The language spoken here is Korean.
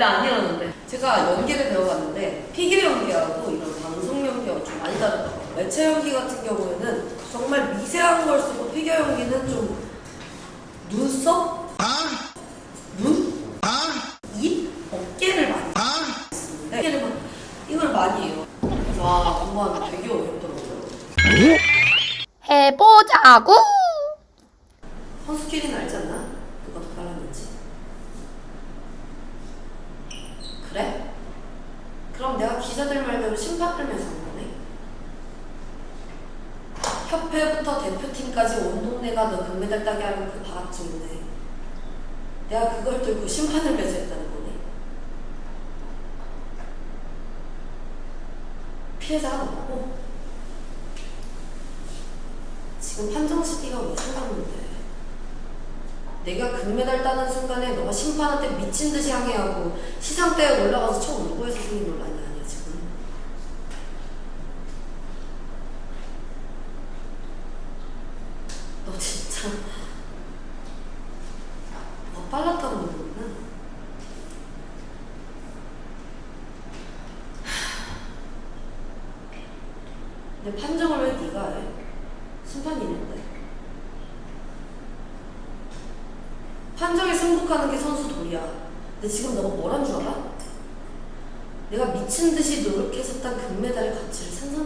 원래 안 이러는데. 제가 연기를 배워봤는데 피겨 연기하고 이런 방송 연기하고 좀 많이 다르더라고요. 매체 연기 같은 경우에는 정말 미세한 걸 쓰고 피겨 연기는 좀 눈썹, 눈, 입, 어깨를 많이 쓰는데 어깨를 막 이걸 많이 해요. 와, 공부하는 되게 어렵더라고요. 해보자고. 않나? 누가 더 빨랐는지. 그래? 그럼 내가 기자들 말대로 심판 끌면서 한 거네. 협회부터 대표팀까지 온 동네가 너 금메달 따게 하는 그 바람증인데 내가 그걸 들고 심판을 매수했다는 거네. 피해자가 너고 지금 판정 시기가 왜 생각는데 내가 금메달 따는 순간에 너가 심판한테 미친 듯이 항해하고 시상대에 올라가서 총 울고 해서 생긴 논란이 아니야 지금? 너 진짜 뭐 빨랐다고 그러구나? 근데 판정을 왜 네가 해? 심판이 있는데 판정에 승복하는 게 선수 도리야. 근데 지금 너가 뭐란 줄 알아? 내가 미친 듯이 노력해서 딴 금메달의 가치를 냈어.